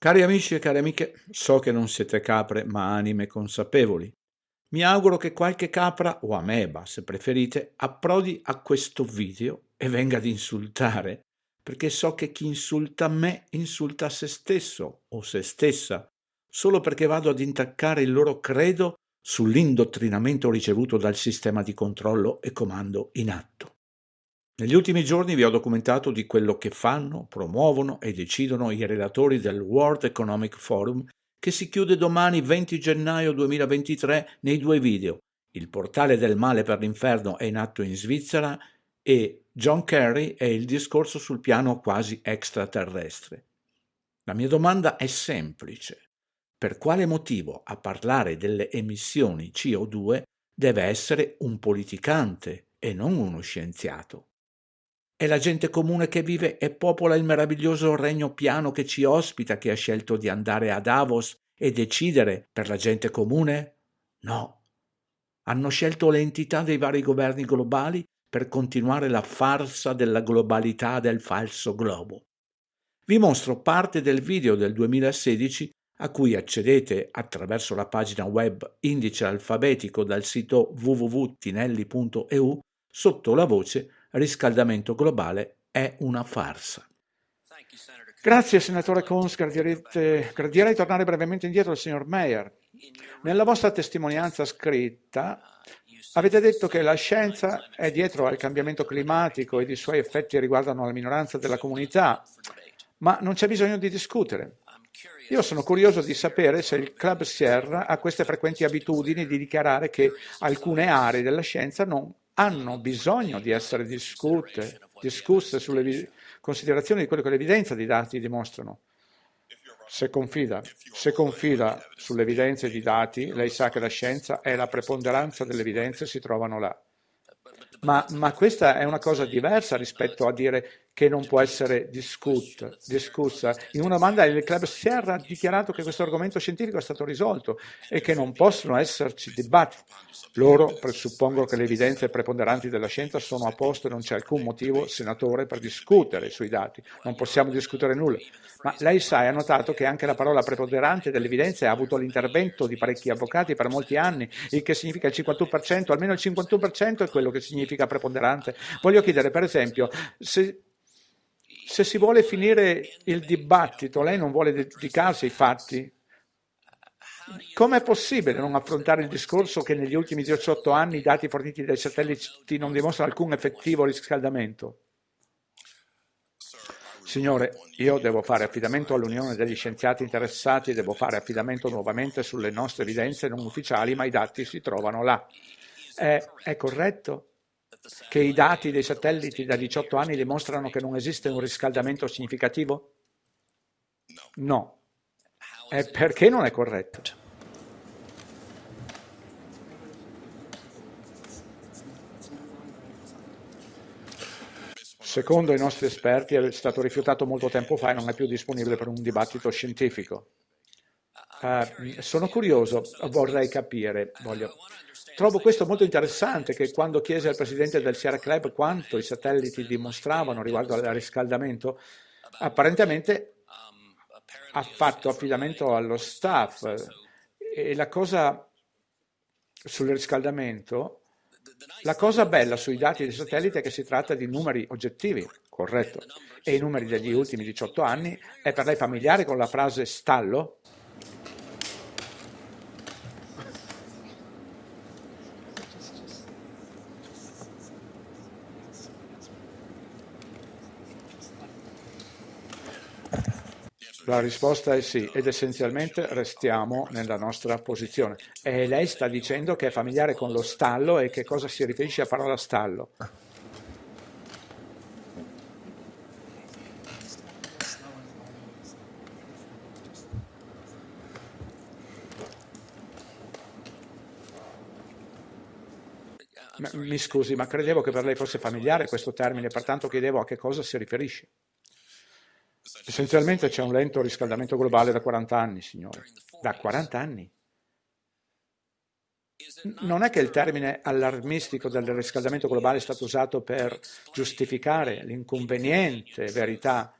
Cari amici e cari amiche, so che non siete capre ma anime consapevoli. Mi auguro che qualche capra, o ameba se preferite, approdi a questo video e venga ad insultare, perché so che chi insulta me insulta se stesso o se stessa, solo perché vado ad intaccare il loro credo sull'indottrinamento ricevuto dal sistema di controllo e comando in atto. Negli ultimi giorni vi ho documentato di quello che fanno, promuovono e decidono i relatori del World Economic Forum che si chiude domani 20 gennaio 2023 nei due video Il portale del male per l'inferno è in atto in Svizzera e John Kerry e il discorso sul piano quasi extraterrestre. La mia domanda è semplice. Per quale motivo a parlare delle emissioni CO2 deve essere un politicante e non uno scienziato? È la gente comune che vive e popola il meraviglioso regno piano che ci ospita che ha scelto di andare a Davos e decidere per la gente comune? No. Hanno scelto le entità dei vari governi globali per continuare la farsa della globalità del falso globo. Vi mostro parte del video del 2016 a cui accedete attraverso la pagina web indice alfabetico dal sito www.tinelli.eu sotto la voce riscaldamento globale è una farsa. Grazie senatore Cons, gradirete, gradirei tornare brevemente indietro al signor Mayer. Nella vostra testimonianza scritta avete detto che la scienza è dietro al cambiamento climatico ed i suoi effetti riguardano la minoranza della comunità, ma non c'è bisogno di discutere. Io sono curioso di sapere se il Club Sierra ha queste frequenti abitudini di dichiarare che alcune aree della scienza non hanno bisogno di essere discusse, discusse sulle considerazioni di quello che l'evidenza dei dati dimostrano. Se confida, se confida sulle evidenze di dati, lei sa che la scienza e la preponderanza delle evidenze si trovano là. Ma, ma, questa è una cosa diversa rispetto a dire che non può essere discut, discussa. In una domanda il Club Sierra ha dichiarato che questo argomento scientifico è stato risolto e che non possono esserci dibattiti. Loro presuppongono che le evidenze preponderanti della scienza sono a posto e non c'è alcun motivo, senatore, per discutere sui dati. Non possiamo discutere nulla. Ma lei sa e ha notato che anche la parola preponderante delle evidenze ha avuto l'intervento di parecchi avvocati per molti anni, il che significa il 51%, almeno il 51% è quello che significa preponderante. Voglio chiedere, per esempio, se se si vuole finire il dibattito, lei non vuole dedicarsi ai fatti, com'è possibile non affrontare il discorso che negli ultimi 18 anni i dati forniti dai satelliti non dimostrano alcun effettivo riscaldamento? Signore, io devo fare affidamento all'Unione degli scienziati interessati, devo fare affidamento nuovamente sulle nostre evidenze non ufficiali, ma i dati si trovano là. È, è corretto? Che i dati dei satelliti da 18 anni dimostrano che non esiste un riscaldamento significativo? No. E perché non è corretto? Secondo i nostri esperti è stato rifiutato molto tempo fa e non è più disponibile per un dibattito scientifico. Uh, sono curioso, vorrei capire, voglio, Trovo questo molto interessante che quando chiese al presidente del Sierra Club quanto i satelliti dimostravano riguardo al riscaldamento, apparentemente ha fatto affidamento allo staff e la cosa sul riscaldamento, la cosa bella sui dati dei satelliti è che si tratta di numeri oggettivi, corretto, e i numeri degli ultimi 18 anni, è per lei familiare con la frase stallo? La risposta è sì, ed essenzialmente restiamo nella nostra posizione. E lei sta dicendo che è familiare con lo stallo e che cosa si riferisce a parola stallo? Mi scusi, ma credevo che per lei fosse familiare questo termine, pertanto chiedevo a che cosa si riferisce. Essenzialmente c'è un lento riscaldamento globale da 40 anni, signore. Da 40 anni. Non è che il termine allarmistico del riscaldamento globale è stato usato per giustificare l'inconveniente verità,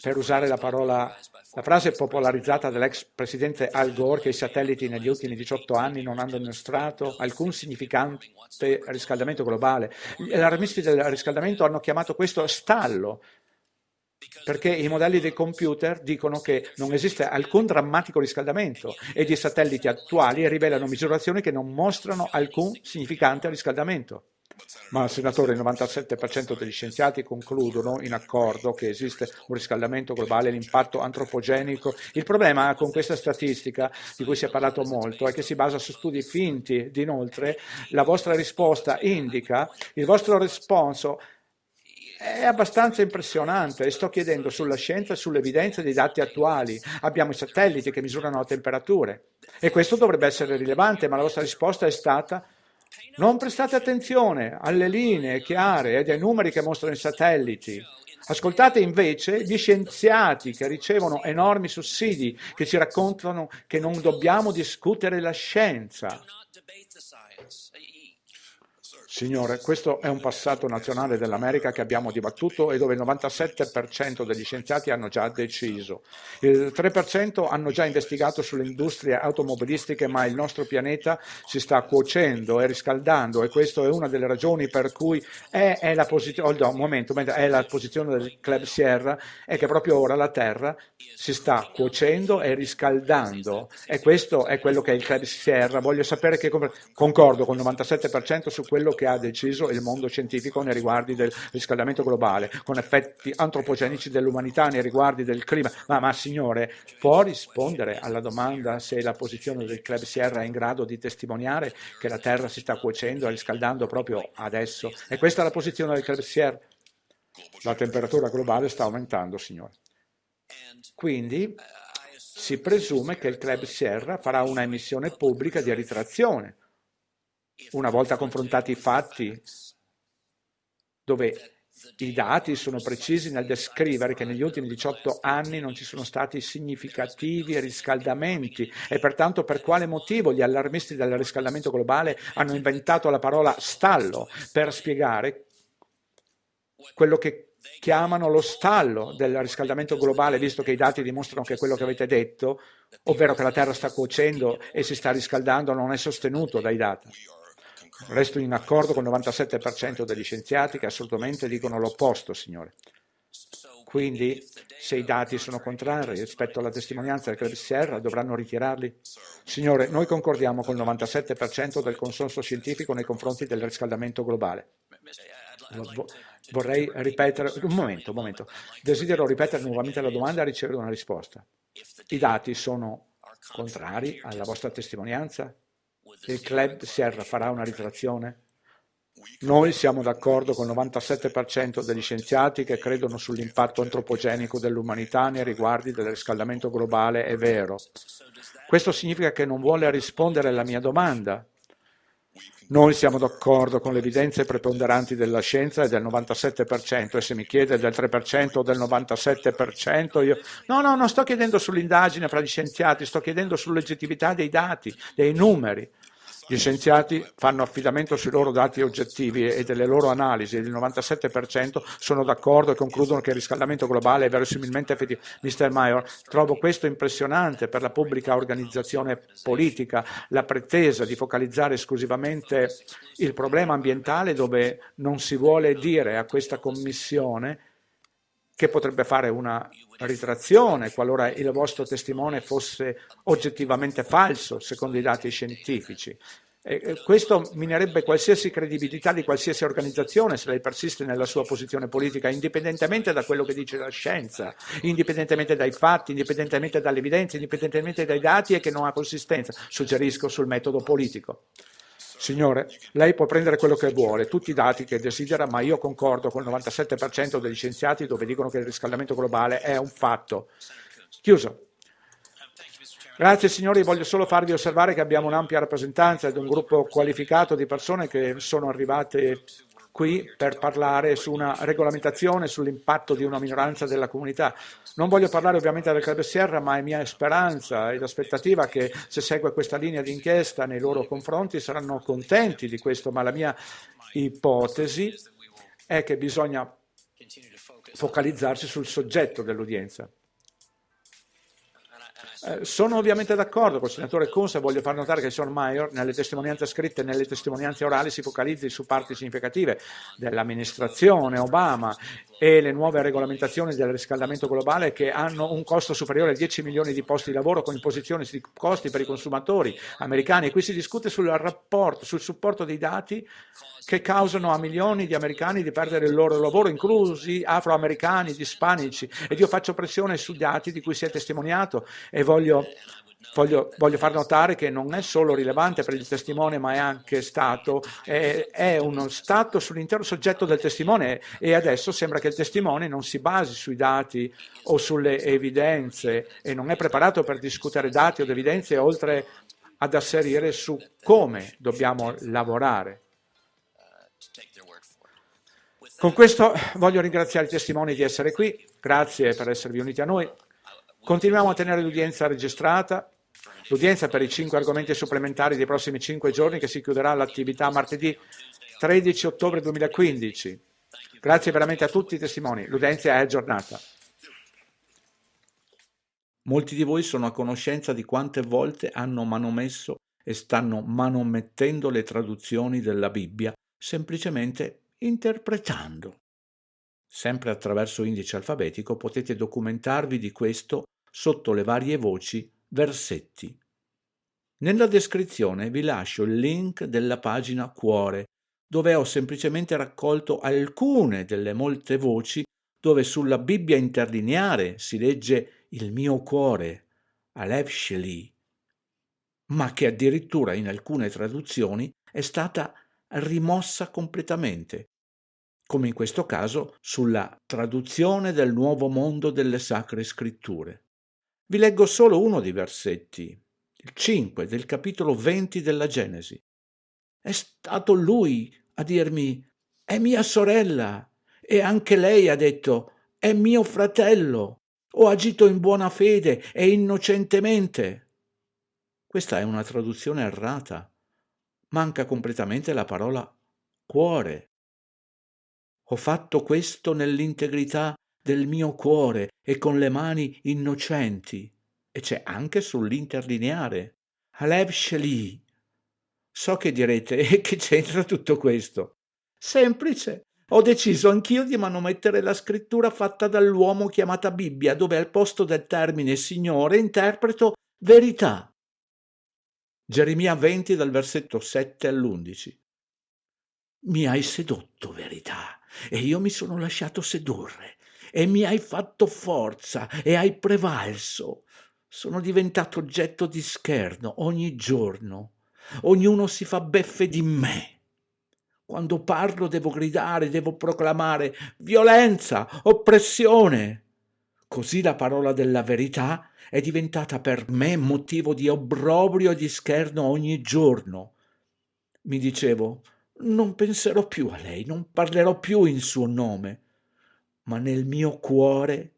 per usare la parola La frase popolarizzata dall'ex presidente Al Gore che i satelliti negli ultimi 18 anni non hanno dimostrato alcun significante riscaldamento globale. Gli allarmisti del riscaldamento hanno chiamato questo stallo, perché i modelli dei computer dicono che non esiste alcun drammatico riscaldamento ed i satelliti attuali rivelano misurazioni che non mostrano alcun significante riscaldamento. Ma, senatore, il 97% degli scienziati concludono in accordo che esiste un riscaldamento globale l'impatto antropogenico. Il problema con questa statistica, di cui si è parlato molto, è che si basa su studi finti. Inoltre, la vostra risposta indica, il vostro responso è abbastanza impressionante e sto chiedendo sulla scienza e sulle evidenze dei dati attuali. Abbiamo i satelliti che misurano temperature e questo dovrebbe essere rilevante, ma la vostra risposta è stata non prestate attenzione alle linee chiare e ai numeri che mostrano i satelliti. Ascoltate invece gli scienziati che ricevono enormi sussidi, che ci raccontano che non dobbiamo discutere la scienza. Signore, questo è un passato nazionale dell'America che abbiamo dibattuto e dove il 97% degli scienziati hanno già deciso. Il 3% hanno già investigato sulle industrie automobilistiche, ma il nostro pianeta si sta cuocendo e riscaldando e questa è una delle ragioni per cui è, è, la, posizione, oh, no, momento, è la posizione del Club Sierra, è che proprio ora la Terra si sta cuocendo e riscaldando e questo è quello che è il Club Sierra. Voglio sapere che concordo con il 97% su quello che ha deciso il mondo scientifico nei riguardi del riscaldamento globale, con effetti antropogenici dell'umanità nei riguardi del clima. Ma, ma signore, può rispondere alla domanda se la posizione del Club Sierra è in grado di testimoniare che la Terra si sta cuocendo e riscaldando proprio adesso? E questa è la posizione del Club Sierra? La temperatura globale sta aumentando, signore. Quindi si presume che il Club Sierra farà una emissione pubblica di ritrazione una volta confrontati i fatti, dove i dati sono precisi nel descrivere che negli ultimi 18 anni non ci sono stati significativi riscaldamenti e pertanto per quale motivo gli allarmisti del riscaldamento globale hanno inventato la parola stallo per spiegare quello che chiamano lo stallo del riscaldamento globale, visto che i dati dimostrano che quello che avete detto, ovvero che la Terra sta cuocendo e si sta riscaldando, non è sostenuto dai dati. Resto in accordo con il 97% degli scienziati che assolutamente dicono l'opposto, signore. Quindi, se i dati sono contrari rispetto alla testimonianza del Sierra, dovranno ritirarli? Signore, noi concordiamo con il 97% del consenso scientifico nei confronti del riscaldamento globale. Vorrei ripetere, un momento, un momento. Desidero ripetere nuovamente la domanda e ricevere una risposta. I dati sono contrari alla vostra testimonianza? Il club Sierra farà una ritrazione? Noi siamo d'accordo con il 97% degli scienziati che credono sull'impatto antropogenico dell'umanità nei riguardi del riscaldamento globale, è vero. Questo significa che non vuole rispondere alla mia domanda. Noi siamo d'accordo con le evidenze preponderanti della scienza e del 97% e se mi chiede del 3% o del 97% io... No, no, non sto chiedendo sull'indagine fra gli scienziati, sto chiedendo sull'oggettività dei dati, dei numeri. Gli scienziati fanno affidamento sui loro dati oggettivi e delle loro analisi e il 97% sono d'accordo e concludono che il riscaldamento globale è verosimilmente effettivo. Mr. Mayor, trovo questo impressionante per la pubblica organizzazione politica, la pretesa di focalizzare esclusivamente il problema ambientale dove non si vuole dire a questa commissione che potrebbe fare una ritrazione qualora il vostro testimone fosse oggettivamente falso secondo i dati scientifici. E questo minerebbe qualsiasi credibilità di qualsiasi organizzazione se lei persiste nella sua posizione politica, indipendentemente da quello che dice la scienza, indipendentemente dai fatti, indipendentemente dalle evidenze, indipendentemente dai dati e che non ha consistenza. Suggerisco sul metodo politico. Signore, lei può prendere quello che vuole, tutti i dati che desidera, ma io concordo con il 97% degli scienziati dove dicono che il riscaldamento globale è un fatto. Chiuso. Grazie signori, voglio solo farvi osservare che abbiamo un'ampia rappresentanza ed un gruppo qualificato di persone che sono arrivate qui per parlare su una regolamentazione sull'impatto di una minoranza della comunità. Non voglio parlare ovviamente del Club Sierra, ma è mia speranza ed aspettativa che se segue questa linea di inchiesta nei loro confronti saranno contenti di questo, ma la mia ipotesi è che bisogna focalizzarsi sul soggetto dell'udienza. Eh, sono ovviamente d'accordo con il senatore e voglio far notare che il signor Mayer nelle testimonianze scritte e nelle testimonianze orali si focalizzi su parti significative dell'amministrazione Obama e le nuove regolamentazioni del riscaldamento globale che hanno un costo superiore a 10 milioni di posti di lavoro con imposizioni di costi per i consumatori americani. E qui si discute sul rapporto, sul supporto dei dati che causano a milioni di americani di perdere il loro lavoro, inclusi afroamericani, ispanici. Ed io faccio pressione sui dati di cui si è testimoniato e voglio Voglio, voglio, far notare che non è solo rilevante per il testimone, ma è anche stato, è, è uno stato sull'intero soggetto del testimone e adesso sembra che il testimone non si basi sui dati o sulle evidenze e non è preparato per discutere dati o evidenze oltre ad asserire su come dobbiamo lavorare. Con questo voglio ringraziare i testimoni di essere qui, grazie per esservi uniti a noi. Continuiamo a tenere l'udienza registrata, l'udienza per i cinque argomenti supplementari dei prossimi cinque giorni che si chiuderà l'attività martedì 13 ottobre 2015. Grazie veramente a tutti i testimoni, l'udienza è aggiornata. Molti di voi sono a conoscenza di quante volte hanno manomesso e stanno manomettendo le traduzioni della Bibbia, semplicemente interpretando. Sempre attraverso indice alfabetico potete documentarvi di questo sotto le varie voci versetti. Nella descrizione vi lascio il link della pagina Cuore, dove ho semplicemente raccolto alcune delle molte voci dove sulla Bibbia interlineare si legge il mio cuore, Alev Sheli, ma che addirittura in alcune traduzioni è stata rimossa completamente, come in questo caso sulla traduzione del Nuovo Mondo delle Sacre Scritture. Vi leggo solo uno dei versetti, il 5 del capitolo 20 della Genesi. È stato lui a dirmi, è mia sorella, e anche lei ha detto, è mio fratello. Ho agito in buona fede e innocentemente. Questa è una traduzione errata. Manca completamente la parola cuore. Ho fatto questo nell'integrità del mio cuore e con le mani innocenti. E c'è anche sull'interlineare. Alev Sheli. So che direte, e che c'entra tutto questo? Semplice. Ho deciso anch'io di manomettere la scrittura fatta dall'uomo chiamata Bibbia, dove al posto del termine Signore interpreto verità. Geremia 20 dal versetto 7 all'11. Mi hai sedotto, verità, e io mi sono lasciato sedurre e mi hai fatto forza e hai prevalso. Sono diventato oggetto di scherno ogni giorno. Ognuno si fa beffe di me. Quando parlo devo gridare, devo proclamare violenza, oppressione. Così la parola della verità è diventata per me motivo di obbrobrio e di scherno ogni giorno. Mi dicevo, non penserò più a lei, non parlerò più in suo nome ma nel mio cuore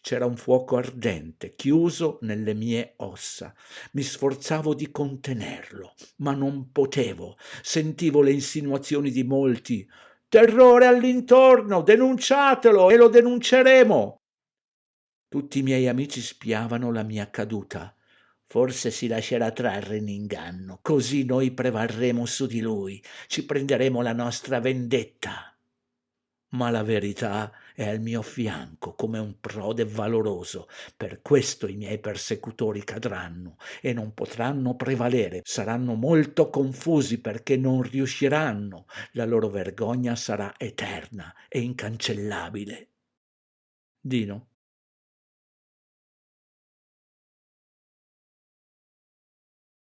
c'era un fuoco ardente, chiuso nelle mie ossa. Mi sforzavo di contenerlo, ma non potevo. Sentivo le insinuazioni di molti. Terrore all'intorno, denunciatelo e lo denunceremo. Tutti i miei amici spiavano la mia caduta. Forse si lascerà trarre in inganno, così noi prevarremo su di lui, ci prenderemo la nostra vendetta ma la verità è al mio fianco come un prode valoroso. Per questo i miei persecutori cadranno e non potranno prevalere, saranno molto confusi perché non riusciranno, la loro vergogna sarà eterna e incancellabile. Dino.